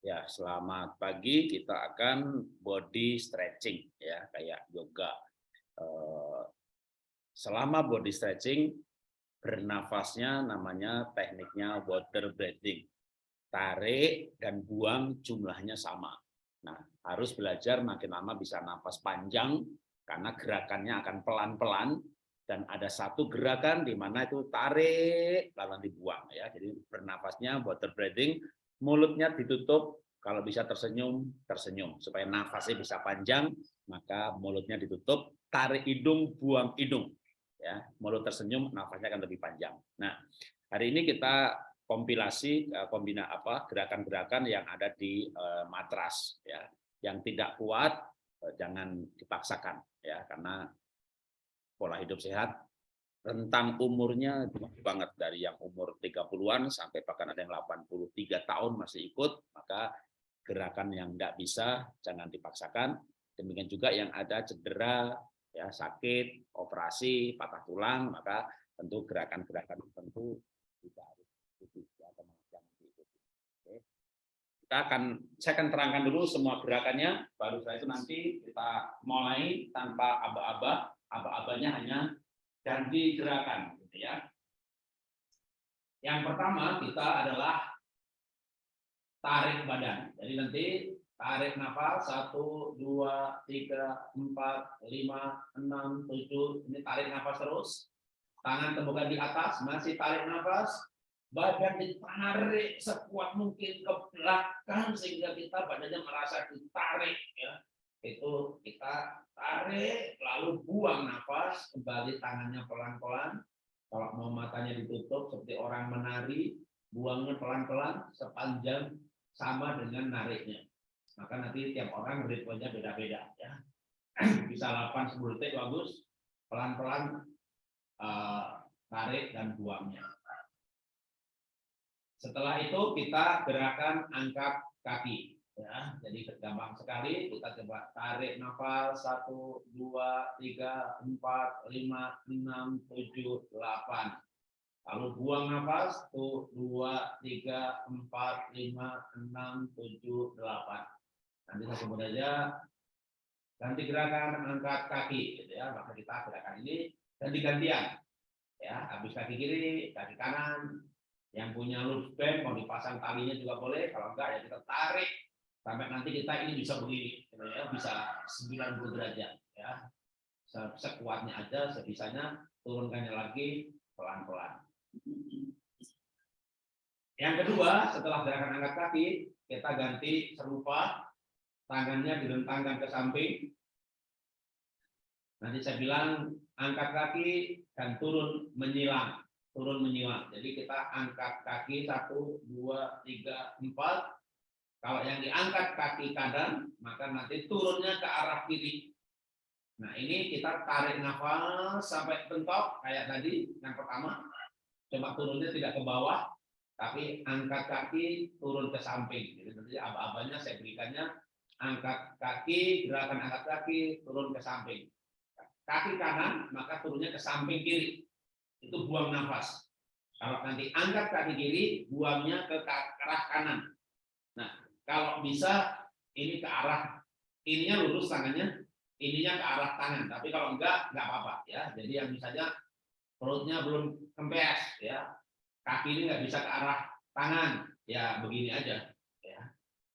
Ya, selamat pagi. Kita akan body stretching ya, kayak yoga. Eh, selama body stretching, bernafasnya namanya tekniknya water breathing. Tarik dan buang jumlahnya sama. Nah, harus belajar makin lama bisa nafas panjang karena gerakannya akan pelan-pelan dan ada satu gerakan di mana itu tarik lalu dibuang ya. Jadi bernafasnya water breathing mulutnya ditutup, kalau bisa tersenyum, tersenyum. Supaya nafasnya bisa panjang, maka mulutnya ditutup, tarik hidung, buang hidung. Ya, mulut tersenyum, nafasnya akan lebih panjang. Nah, hari ini kita kompilasi eh, kombina apa gerakan-gerakan yang ada di uh, matras ya. Yang tidak kuat uh, jangan dipaksakan ya karena pola hidup sehat rentang umurnya banget dari yang umur 30-an sampai bahkan ada yang 83 tahun masih ikut, maka gerakan yang tidak bisa jangan dipaksakan. Demikian juga yang ada cedera, ya sakit, operasi, patah tulang, maka tentu gerakan-gerakan tertentu tidak harus diikuti atau jangan diikuti. Oke. Kita akan saya akan terangkan dulu semua gerakannya, baru saya itu nanti kita mulai tanpa aba-aba, aba-abanya hanya ganti gerakan gitu ya. Yang pertama kita adalah tarik badan. Jadi nanti tarik nafas satu dua tiga empat lima enam tujuh ini tarik nafas terus. Tangan temukan di atas, masih tarik nafas. Badan ditarik sekuat mungkin ke belakang sehingga kita badannya merasa ditarik ya itu kita tarik lalu buang nafas kembali tangannya pelan-pelan. Kalau mau matanya ditutup seperti orang menari buangnya pelan-pelan sepanjang sama dengan nariknya. Maka nanti tiap orang ritmenya beda-beda ya. Bisa 8 10 detik bagus. Pelan-pelan uh, tarik dan buangnya. Setelah itu kita gerakan angkat kaki ya jadi gampang sekali. Kita coba tarik nafas. Satu dua tiga empat lima enam tujuh delapan. Lalu buang nafas. Satu dua tiga empat lima enam tujuh delapan. Nanti saya sebut aja ganti gerakan angkat kaki gitu ya. Maka kita gerakan ini ganti gantian ya habis kaki kiri kaki kanan. Yang punya loop band mau dipasang talinya juga boleh. Kalau enggak ya kita tarik sampai nanti kita ini bisa begini ya bisa 90 derajat ya. Sekuatnya aja sebisanya turunkannya lagi pelan-pelan. Yang kedua setelah gerakan angkat kaki kita ganti serupa tangannya direntangkan ke samping. Nanti saya bilang angkat kaki dan turun menyilang turun menyilang. Jadi kita angkat kaki satu dua tiga empat kalau yang diangkat kaki kanan, maka nanti turunnya ke arah kiri. Nah, ini kita tarik nafas sampai bentok kayak tadi yang pertama. Coba turunnya tidak ke bawah, tapi angkat kaki turun ke samping. Jadi nanti aba-abanya saya berikannya angkat kaki, gerakan angkat kaki turun ke samping. Kaki kanan maka turunnya ke samping kiri. Itu buang nafas. Kalau nanti angkat kaki kiri, buangnya ke arah kanan. Kalau bisa ini ke arah ininya lurus tangannya, ininya ke arah tangan. Tapi kalau enggak, enggak apa-apa ya. Jadi yang misalnya perutnya belum kempes ya, kaki ini enggak bisa ke arah tangan, ya begini aja ya,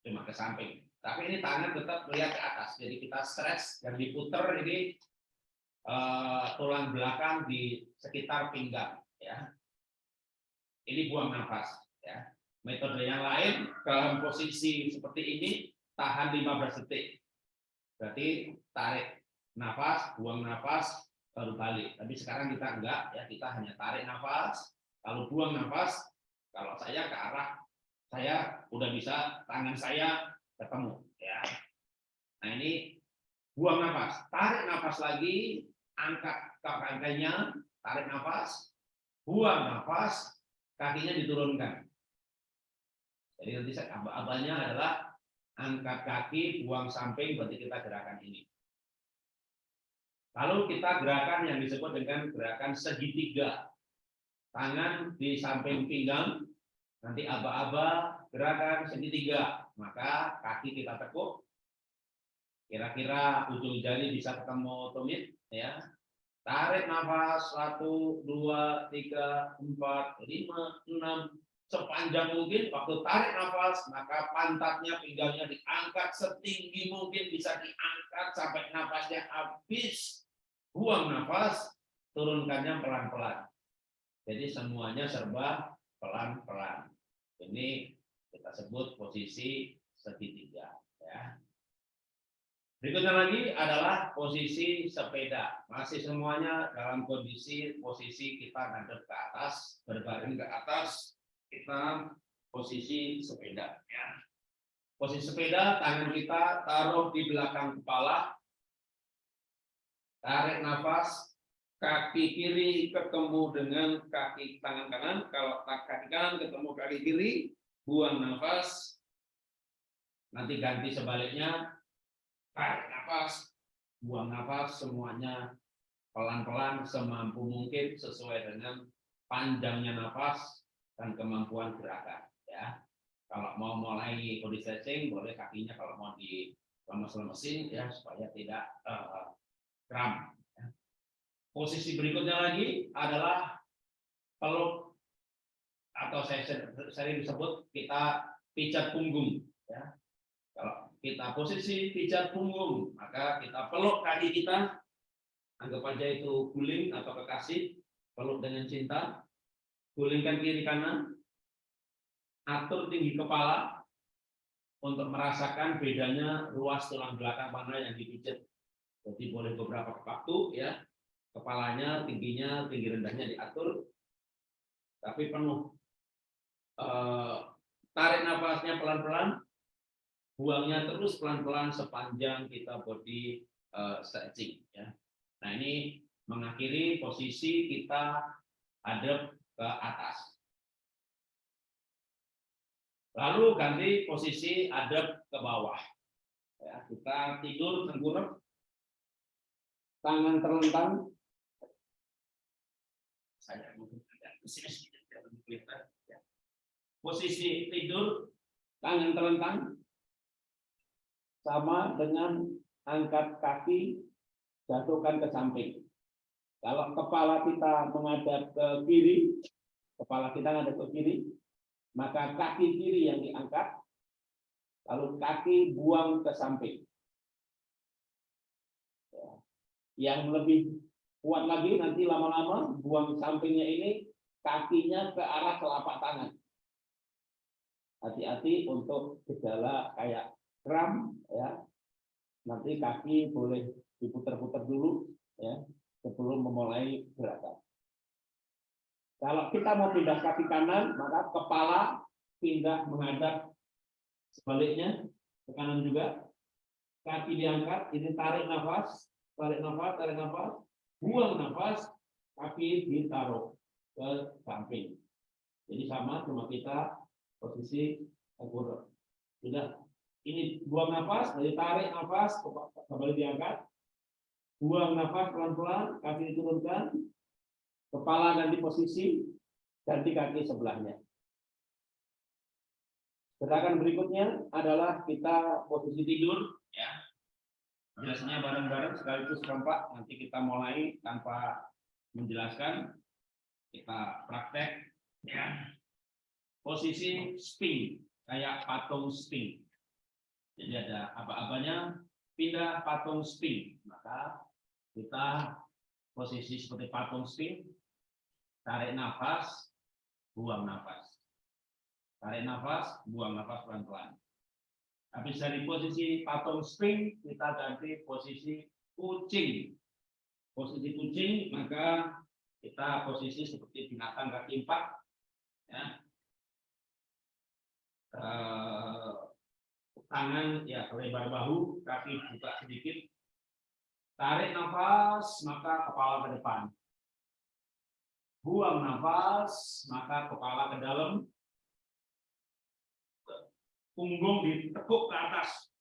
cuma ke samping. Tapi ini tangan tetap melihat ke atas. Jadi kita stretch dan diputer ini uh, tulang belakang di sekitar pinggang ya. Ini buang nafas ya. Metode yang lain dalam posisi seperti ini tahan 15 detik. Berarti tarik nafas, buang nafas, baru balik. Tapi sekarang kita enggak ya, kita hanya tarik nafas, lalu buang nafas. Kalau saya ke arah saya udah bisa tangan saya ketemu ya. Nah, ini buang nafas, tarik nafas lagi, angkat kakinya, tarik nafas, buang nafas, kakinya diturunkan. Jadi nanti abal-abalnya adalah angkat kaki, buang samping, berarti kita gerakan ini. Lalu kita gerakan yang disebut dengan gerakan segitiga. Tangan di samping pinggang, Nanti aba-aba gerakan segitiga, maka kaki kita tekuk. Kira-kira ujung jari bisa ketemu tumit, ya. Tarik nafas satu, dua, tiga, empat, lima, enam, sepanjang mungkin waktu tarik nafas maka pantatnya pinggangnya diangkat setinggi mungkin bisa diangkat sampai nafasnya habis. Buang nafas turunkannya pelan-pelan. Jadi semuanya serba pelan-pelan. Ini kita sebut posisi segitiga ya. Berikutnya lagi adalah posisi sepeda. Masih semuanya dalam kondisi posisi kita ngadep ke atas berbaring ke atas kita posisi sepeda ya. Posisi sepeda tangan kita taruh di belakang kepala. Tarik nafas, kaki kiri ketemu dengan kaki tangan kanan. Kalau kaki kanan ketemu kaki kiri, buang nafas. Nanti ganti sebaliknya. Tarik nafas, buang nafas semuanya pelan-pelan semampu mungkin sesuai dengan panjangnya nafas dan kemampuan gerakan ya kalau mau mulai body stretching boleh kakinya kalau mau di lemes-lemesin ya supaya tidak uh, kram ya. posisi berikutnya lagi adalah peluk atau saya sering disebut kita pijat punggung ya kalau kita posisi pijat punggung maka kita peluk kaki kita anggap aja itu guling atau kekasih peluk dengan cinta gulingkan kiri kanan, atur tinggi kepala untuk merasakan bedanya ruas tulang belakang mana yang dipijat. Jadi boleh beberapa waktu ya, kepalanya tingginya, tinggi rendahnya diatur, tapi penuh. Eh, tarik nafasnya pelan-pelan, buangnya terus pelan-pelan sepanjang kita body uh, stretching ya. Nah, ini mengakhiri posisi kita hadap ke atas. Lalu ganti posisi adab ke bawah. Ya, kita tidur tengkurap, tangan terlentang. Ya. Posisi tidur, tangan terlentang, sama dengan angkat kaki, jatuhkan ke samping. Kalau kepala kita menghadap ke kiri, kepala kita menghadap ke kiri, maka kaki kiri yang diangkat, lalu kaki buang ke samping. Ya. Yang lebih kuat lagi nanti lama-lama buang sampingnya ini kakinya ke arah telapak tangan. Hati-hati untuk gejala kayak kram ya. Nanti kaki boleh diputar-putar dulu ya sebelum memulai gerakan. Kalau kita mau pindah kaki kanan, maka kepala pindah menghadap sebaliknya ke kanan juga. Kaki diangkat, ini tarik nafas, tarik nafas, tarik nafas, buang nafas, kaki ditaruh ke samping. Jadi sama cuma kita posisi tengkurap. Sudah. Ini buang nafas, jadi tarik nafas, kembali diangkat, Buang nafas pelan-pelan, kaki diturunkan, kepala ganti posisi, ganti kaki sebelahnya. Gerakan berikutnya adalah kita posisi tidur, ya. Jelasnya bareng-bareng sekaligus kompak. Nanti kita mulai tanpa menjelaskan, kita praktek, ya. Posisi spin, kayak patung spin. Jadi ada apa-apanya, pindah patung spin, maka kita posisi seperti patung spin, tarik nafas, buang nafas. Tarik nafas, buang nafas pelan-pelan. Habis dari posisi patung spin, kita ganti posisi kucing. Posisi kucing, maka kita posisi seperti binatang kaki empat. Ya. Eh, tangan ya lebar bahu, kaki buka sedikit. Tarik nafas, maka kepala ke depan. Buang nafas, maka kepala ke dalam. Punggung ditekuk ke atas.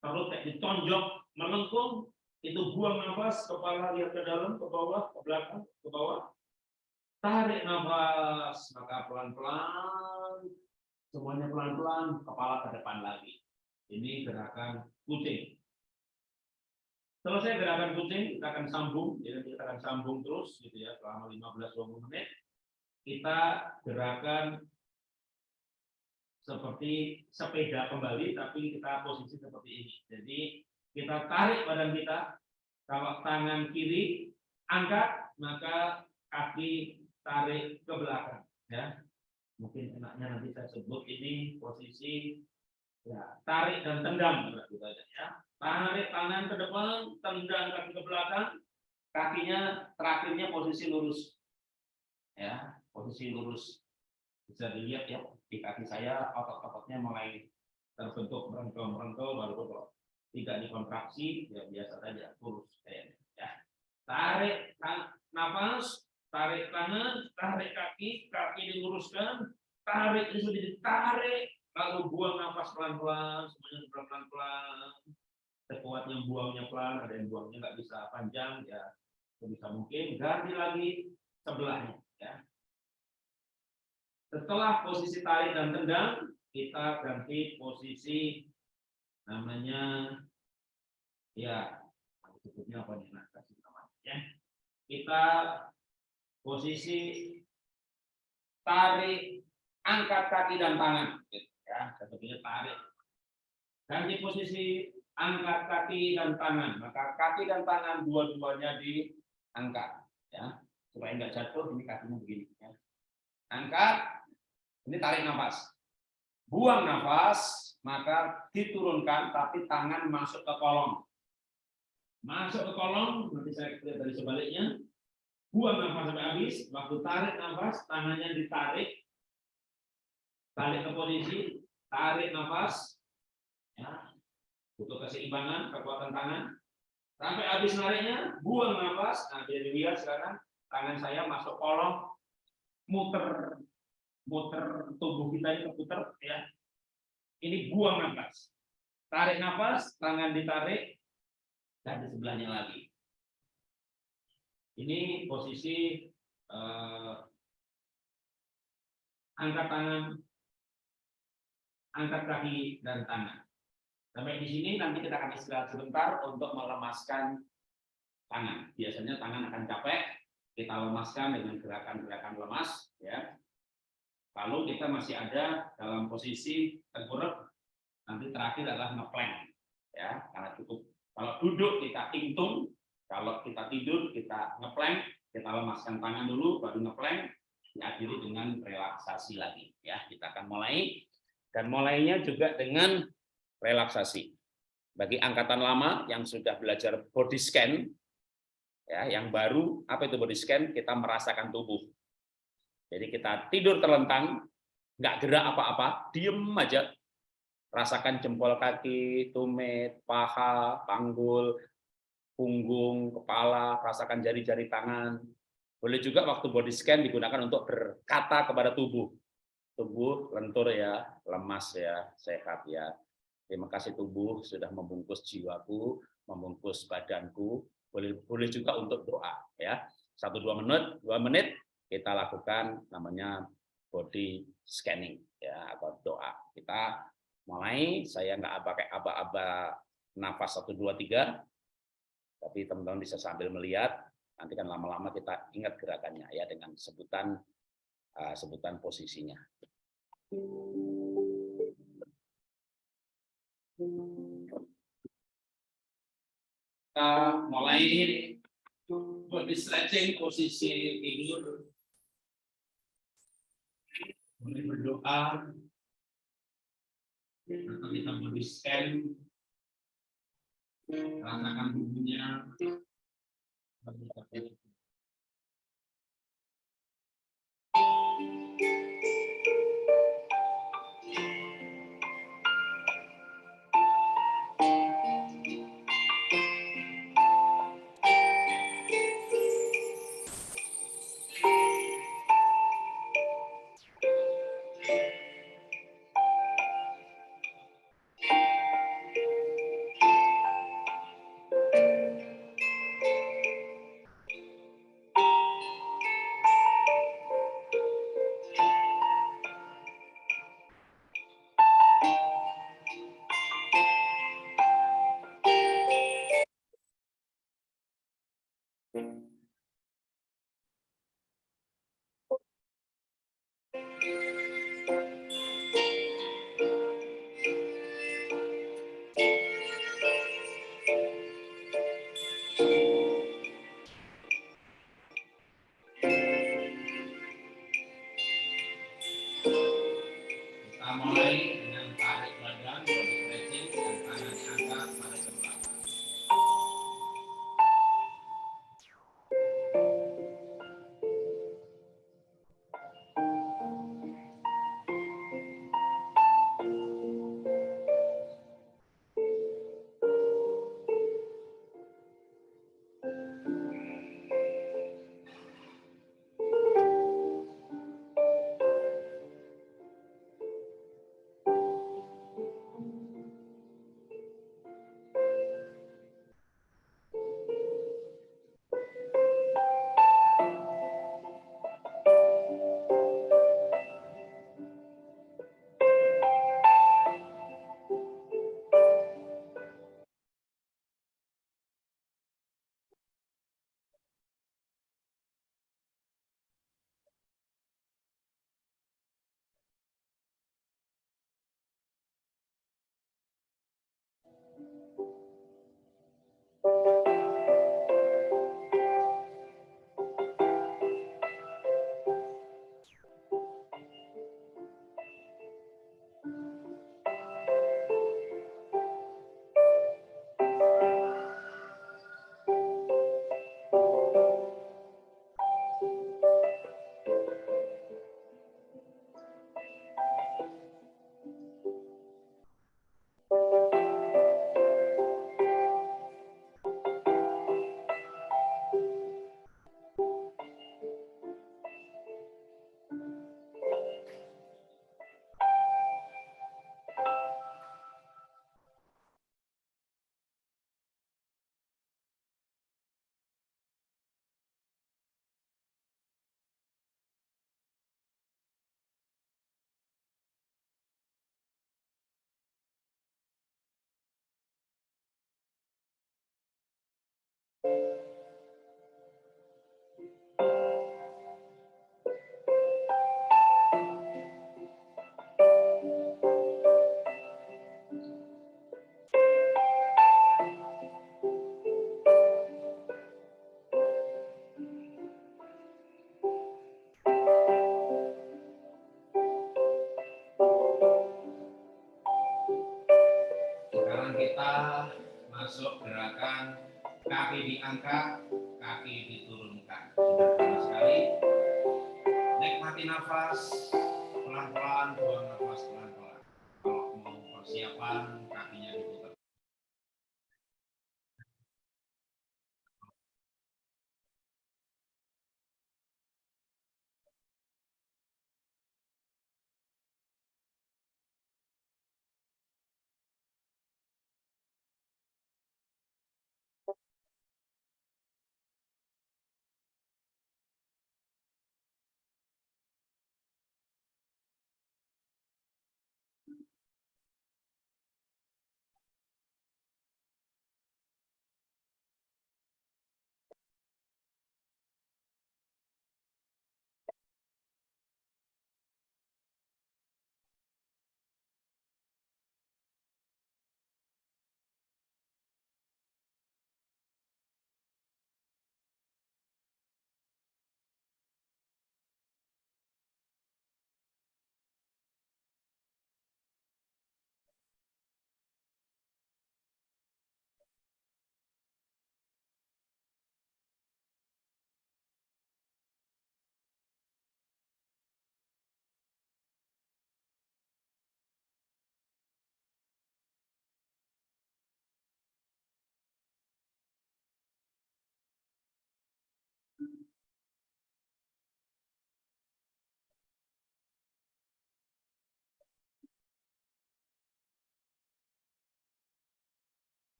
Perut kayak ditonjok, melengkung. Itu buang nafas, kepala lihat ke dalam, ke bawah, ke belakang, ke bawah. Tarik nafas, maka pelan-pelan semuanya pelan-pelan, kepala ke depan lagi. Ini gerakan kucing. Selesai gerakan kucing, kita akan sambung, jadi kita akan sambung terus gitu ya selama 15-20 menit. Kita gerakan seperti sepeda kembali, tapi kita posisi seperti ini. Jadi kita tarik badan kita, kalau tangan kiri angkat, maka kaki tarik ke belakang. Ya, mungkin enaknya nanti saya sebut ini posisi ya tarik dan tendang gitu aja ya tarik tangan ke depan tendang kaki ke belakang kakinya terakhirnya posisi lurus. Ya posisi lurus. Bisa dilihat ya di kaki saya otot-ototnya mulai terbentuk merengkel-merengkel baru kalau tidak dikontraksi ya biasa saja lurus kayaknya ya. Tarik nafas tarik tangan, tarik kaki, kaki diluruskan, tarik sudah ditarik, lalu buang nafas pelan-pelan, semuanya pelan-pelan, sekuatnya buangnya pelan, ada yang buangnya nggak bisa panjang, ya bisa mungkin ganti lagi sebelahnya. Ya. Setelah posisi tarik dan tendang, kita ganti posisi namanya ya sebutnya apa nih nah kasih namanya ya kita posisi tarik angkat kaki dan tangan ya sepertinya tarik ganti posisi angkat kaki dan tangan. Maka kaki dan tangan dua-duanya diangkat ya. Supaya enggak jatuh ini kakinya begini ya. angkat ini tarik nafas. Buang nafas maka diturunkan tapi tangan masuk ke kolong. Masuk ke kolong nanti saya lihat dari sebaliknya. Buang nafas sampai habis, waktu tarik nafas, tangannya ditarik, tarik ke posisi, tarik nafas, butuh keseimbangan, kekuatan tangan, sampai habis nariknya, buang nafas, nah jadi dilihat sekarang tangan saya masuk kolong, muter, muter tubuh kita ini keputer, ya, ini buang nafas, tarik nafas, tangan ditarik, dan di sebelahnya lagi. Ini posisi eh, angkat tangan, angkat kaki dan tangan. Sampai di sini nanti kita akan istirahat sebentar untuk melemaskan tangan. Biasanya tangan akan capek, kita lemaskan dengan gerakan-gerakan lemas, ya. Lalu kita masih ada dalam posisi tengkurap, nanti terakhir adalah ngeplank, ya, karena cukup. Kalau duduk kita intung, kalau kita tidur, kita ngeplank, kita lemaskan tangan dulu, baru ngeplank, diakhiri dengan relaksasi lagi. Ya, kita akan mulai dan mulainya juga dengan relaksasi. Bagi angkatan lama yang sudah belajar body scan, ya, yang baru apa itu body scan? Kita merasakan tubuh. Jadi kita tidur terlentang, nggak gerak apa-apa, diem aja, rasakan jempol kaki, tumit, paha, panggul, punggung, kepala, rasakan jari-jari tangan. Boleh juga waktu body scan digunakan untuk berkata kepada tubuh. Tubuh lentur ya, lemas ya, sehat ya. Terima kasih tubuh sudah membungkus jiwaku, membungkus badanku. Boleh boleh juga untuk doa ya. Satu dua menit, dua menit kita lakukan namanya body scanning ya atau doa. Kita mulai saya nggak pakai aba-aba nafas satu dua tiga tapi teman-teman bisa sambil melihat, nanti kan lama-lama kita ingat gerakannya ya dengan sebutan uh, sebutan posisinya. Kita mulai body stretching posisi tidur. Mulai berdoa. Nanti kita body scan rasakan bumbunya mulai I'm on Sekarang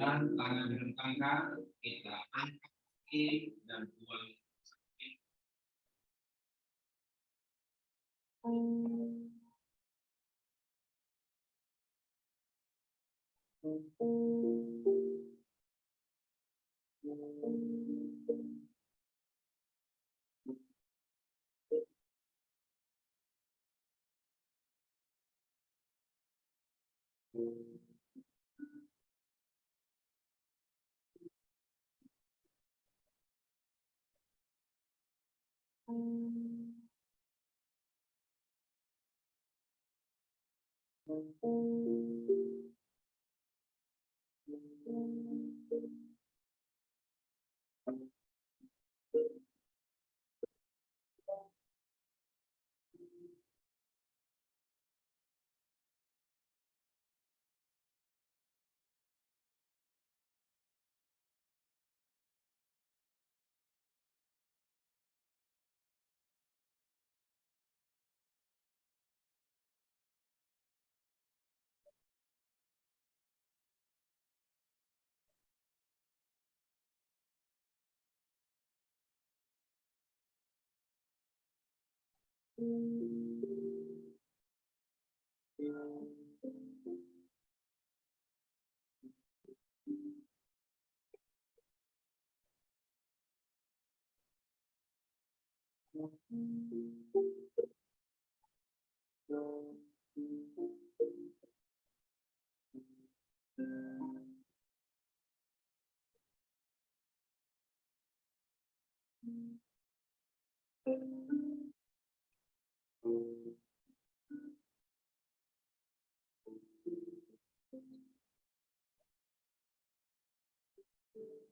Dan tangan direntangkan, kita angkat kaki dan buang sakit. Thank you. Thank mm -hmm. you.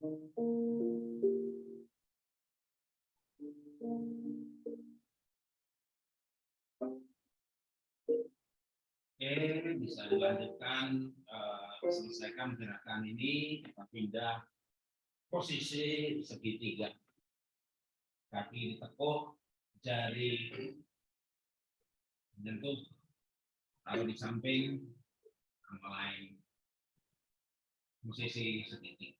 Oke, bisa dilanjutkan eh, selesaikan gerakan ini kita pindah posisi segitiga. Kaki ditekuk jari menyentuh taruh di samping sama lain. Posisi segitiga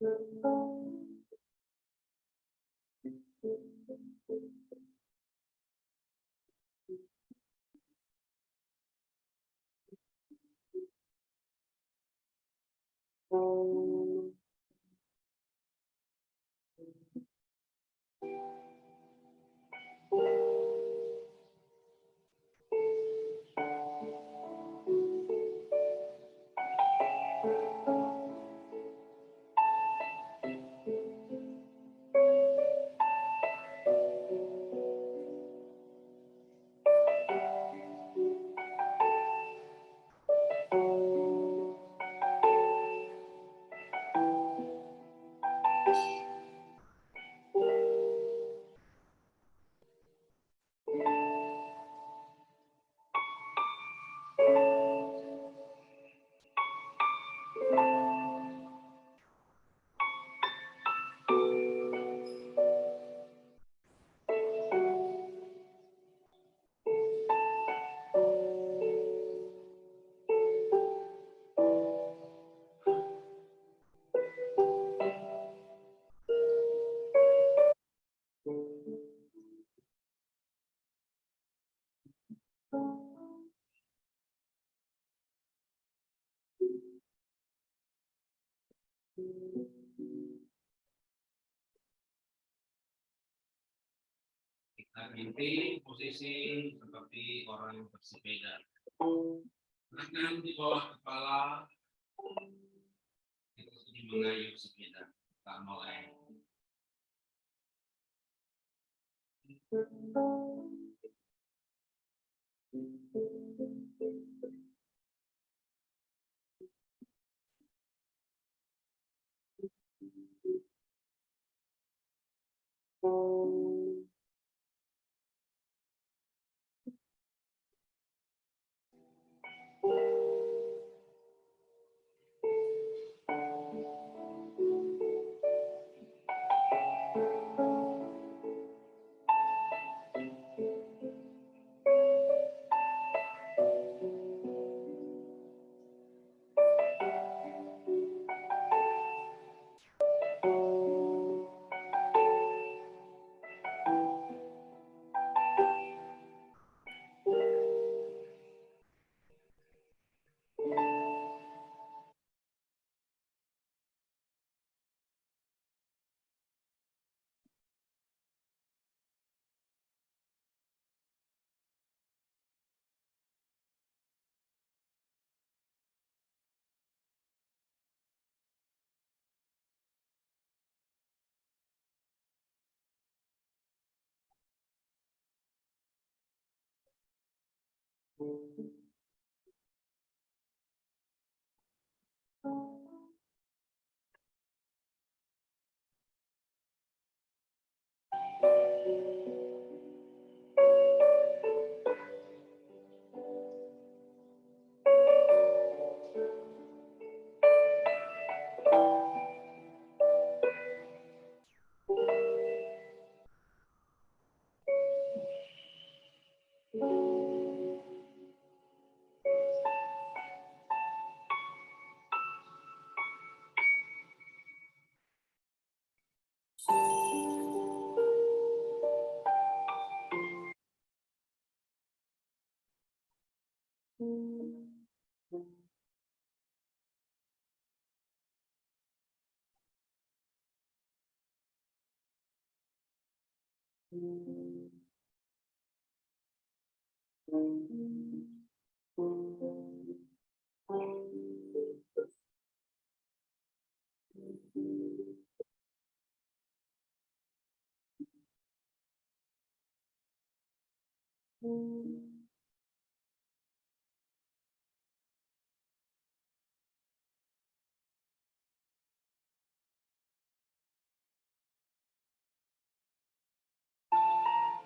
Música Nah, inti posisi seperti orang bersepeda. Tangan di bawah kepala. Kita sedang mengayuh sepeda. Kita mulai. Thank you.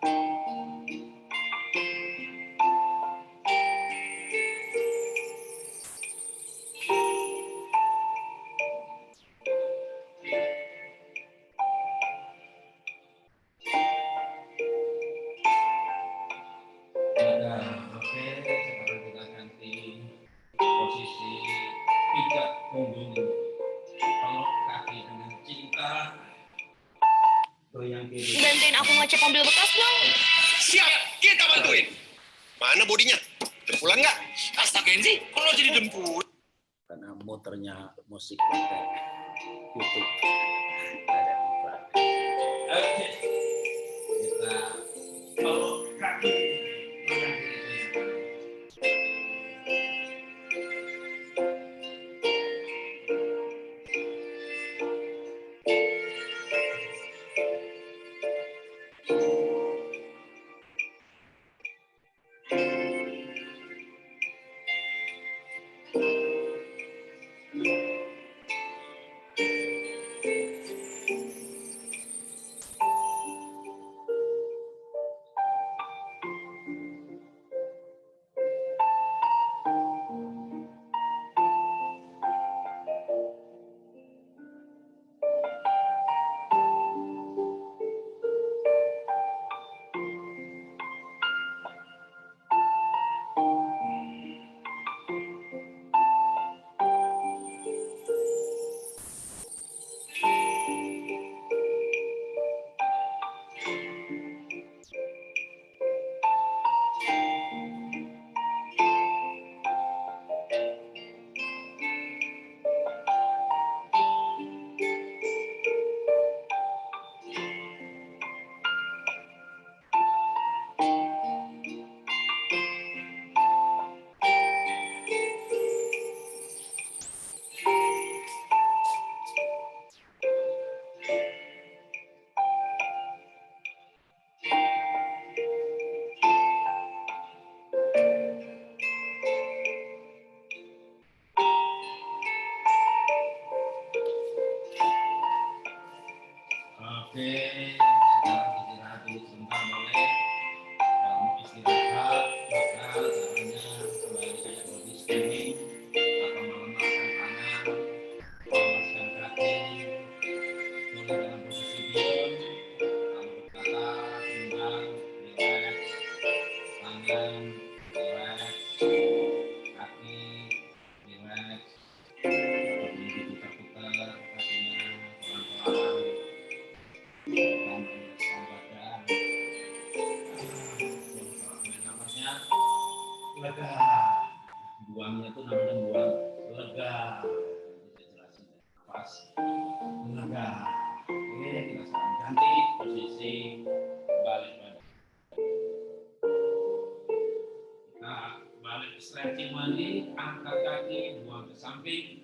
Ada atas lega oke kita sekarang ganti. Posisi balik badan kita balik stretching lagi angkat kaki buang ke samping.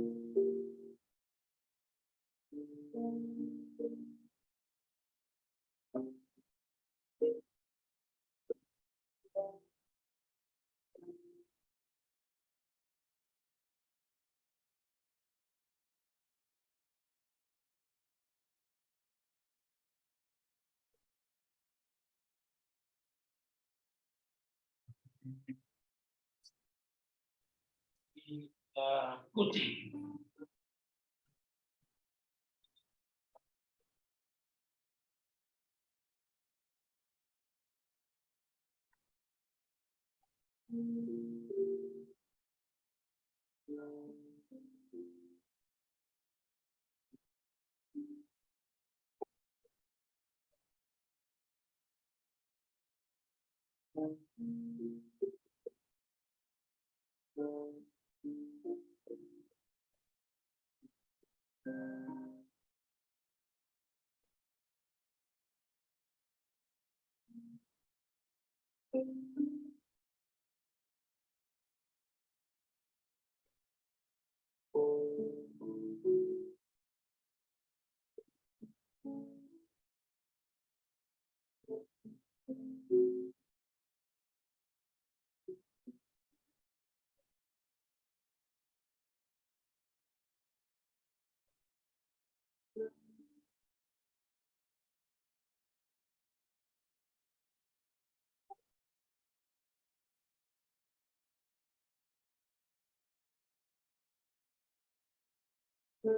Eh, kucing. Oke,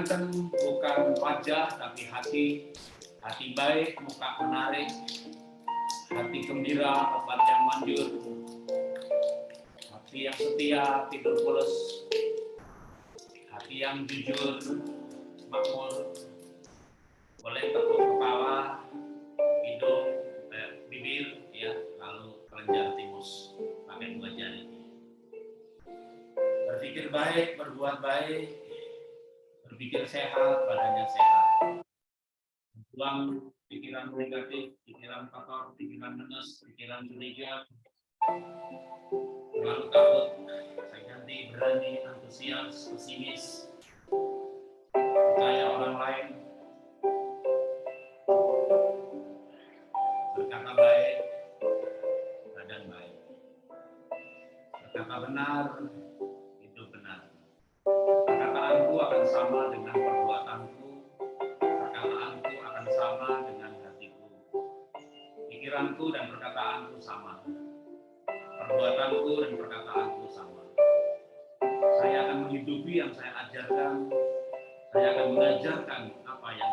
ganteng bukan wajah tapi hati, hati baik, muka menarik, hati gembira, obat yang manjur, hati yang setia, tidur pulas, hati yang jujur, makmur, boleh tepuk kepala, hidung, eh, bibir, ya, lalu kelenjar timus. Pakai dua jari. Berpikir baik, berbuat baik, berpikir sehat, badannya sehat. Buang pikiran negatif, pikiran kotor, pikiran menes, pikiran curiga, terlalu takut, saya ganti berani, antusias, pesimis, percaya orang lain, berkata baik, badan baik, berkata benar, akan sama dengan perbuatanku perkataanku akan sama dengan hatiku pikiranku dan perkataanku sama perbuatanku dan perkataanku sama. Saya akan menghidupi yang saya ajarkan. Saya akan mengajarkan apa yang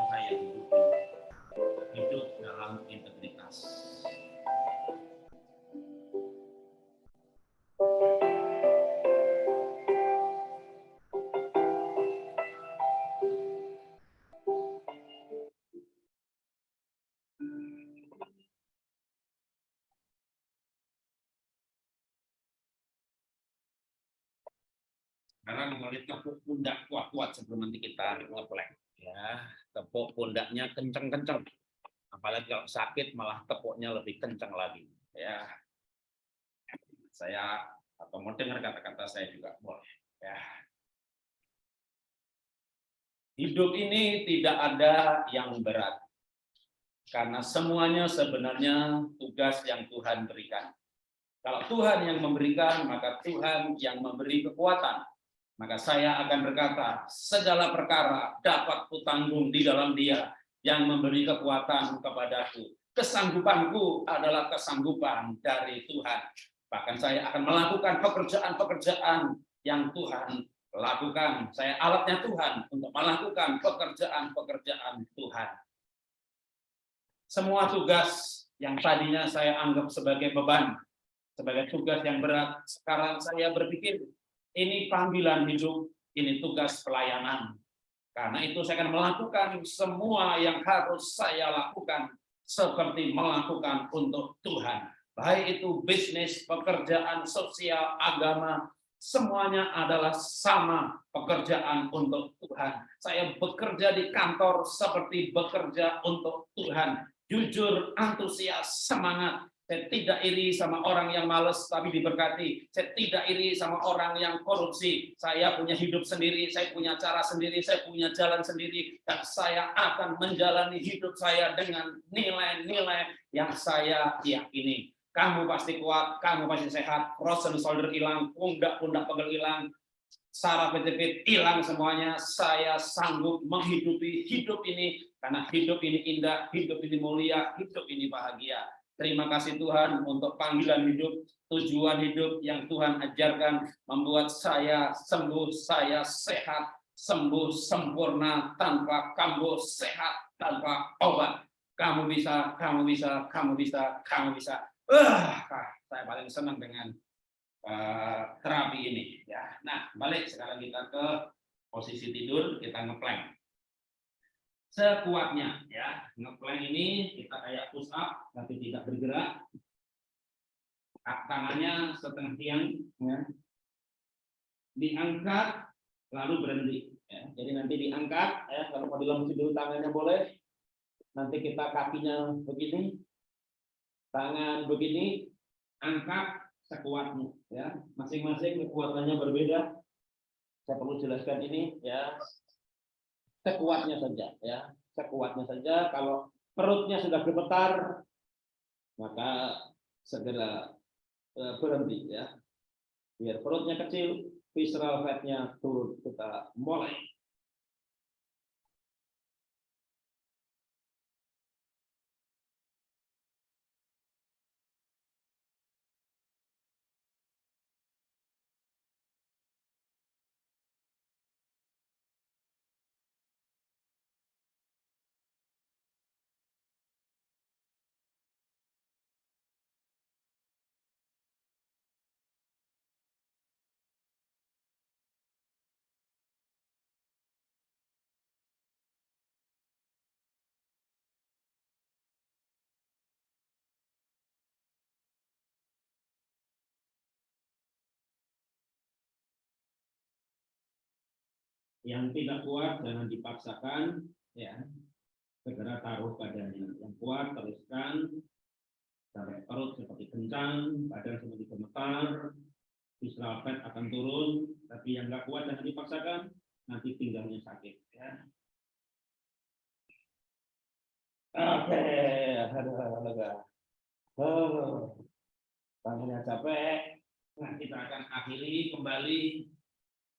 Sekarang pundak kuat-kuat sebelum nanti kita ngeplek. Ya, tepuk pundaknya kenceng-kenceng. Apalagi kalau sakit malah tepuknya lebih kenceng lagi. Ya, saya atau mau dengar kata-kata saya juga boleh. Ya. Hidup ini tidak ada yang berat. Karena semuanya sebenarnya tugas yang Tuhan berikan. Kalau Tuhan yang memberikan, maka Tuhan yang memberi kekuatan maka saya akan berkata, segala perkara dapat kutanggung di dalam dia yang memberi kekuatan kepadaku. Kesanggupanku adalah kesanggupan dari Tuhan. Bahkan saya akan melakukan pekerjaan-pekerjaan yang Tuhan lakukan. Saya alatnya Tuhan untuk melakukan pekerjaan-pekerjaan Tuhan. Semua tugas yang tadinya saya anggap sebagai beban, sebagai tugas yang berat, sekarang saya berpikir ini panggilan hidup, ini tugas pelayanan. Karena itu saya akan melakukan semua yang harus saya lakukan seperti melakukan untuk Tuhan. Baik itu bisnis, pekerjaan, sosial, agama, semuanya adalah sama pekerjaan untuk Tuhan. Saya bekerja di kantor seperti bekerja untuk Tuhan. Jujur, antusias, semangat, saya tidak iri sama orang yang males tapi diberkati. Saya tidak iri sama orang yang korupsi. Saya punya hidup sendiri, saya punya cara sendiri, saya punya jalan sendiri. Dan saya akan menjalani hidup saya dengan nilai-nilai yang saya yakini. Kamu pasti kuat, kamu pasti sehat, frozen shoulder hilang, pundak-pundak pegel hilang, saraf pejepit hilang semuanya. Saya sanggup menghidupi hidup ini karena hidup ini indah, hidup ini mulia, hidup ini bahagia. Terima kasih Tuhan untuk panggilan hidup, tujuan hidup yang Tuhan ajarkan membuat saya sembuh, saya sehat, sembuh sempurna tanpa kambuh, sehat tanpa obat. Kamu bisa, kamu bisa, kamu bisa, kamu bisa. Uh, saya paling senang dengan uh, terapi ini. Ya, nah balik sekarang kita ke posisi tidur, kita ngeplank sekuatnya ya. Ngeplank ini kita kayak push up tapi tidak bergerak. Tangannya setengah tiang ya. diangkat lalu berhenti ya. jadi nanti diangkat ya. Kalau mau dilengkapi dulu tangannya boleh. Nanti kita kakinya begini tangan begini angkat sekuatnya ya. Masing-masing kekuatannya berbeda. Saya perlu jelaskan ini ya sekuatnya saja ya. Sekuatnya saja. Kalau perutnya sudah gemetar maka segera eh, berhenti ya. Biar perutnya kecil visceral fatnya turun kita mulai yang tidak kuat jangan dipaksakan ya segera taruh badannya yang kuat teruskan sampai perut seperti kencang, badan seperti gemetar, visceral fat akan turun, tapi yang nggak kuat jangan dipaksakan, nanti pinggangnya sakit. Ya. Oke, lega. Oh, tangannya capek. Nah, kita akan akhiri kembali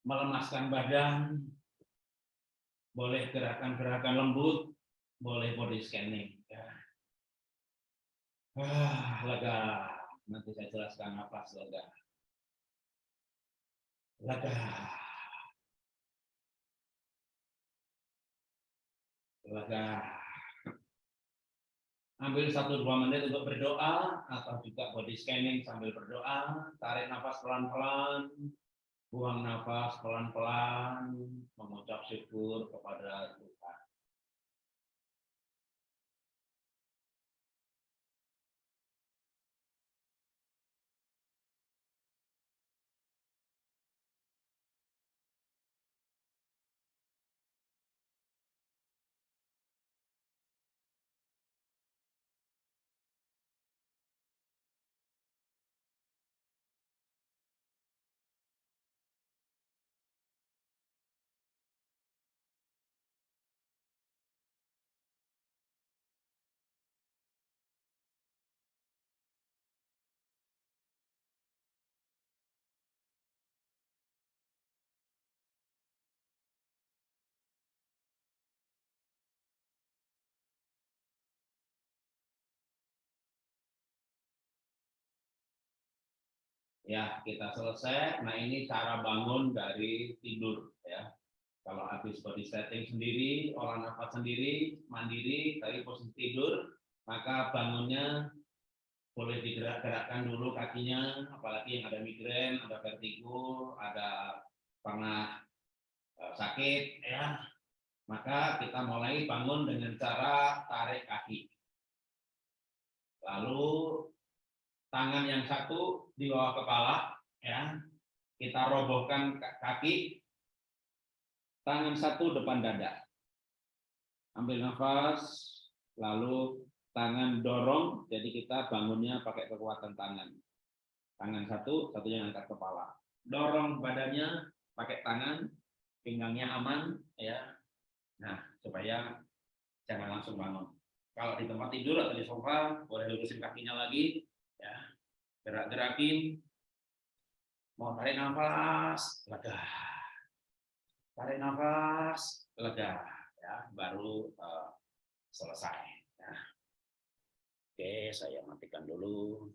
melemaskan badan. Boleh gerakan-gerakan lembut, boleh body scanning. Ya. Ah, lega. Nanti saya jelaskan napas lega. Lega. Lega. Ambil satu dua menit untuk berdoa atau juga body scanning sambil berdoa. Tarik nafas pelan-pelan, buang nafas pelan-pelan, mengucap syukur kepada Tuhan. Ya, kita selesai. Nah, ini cara bangun dari tidur ya. Kalau habis body setting sendiri, olah nafas sendiri, mandiri dari posisi tidur, maka bangunnya boleh digerak-gerakkan dulu kakinya, apalagi yang ada migrain, ada vertigo, ada pernah eh, sakit ya. Maka kita mulai bangun dengan cara tarik kaki. Lalu tangan yang satu di bawah kepala ya. Kita robohkan kaki. Tangan satu depan dada. Ambil nafas lalu tangan dorong. Jadi kita bangunnya pakai kekuatan tangan. Tangan satu satunya angkat kepala. Dorong badannya pakai tangan. Pinggangnya aman ya. Nah supaya jangan langsung bangun. Kalau di tempat tidur atau di sofa boleh lurusin kakinya lagi gerak-gerakin. Mau tarik nafas lega tarik nafas lega ya baru uh, selesai ya. oke saya matikan dulu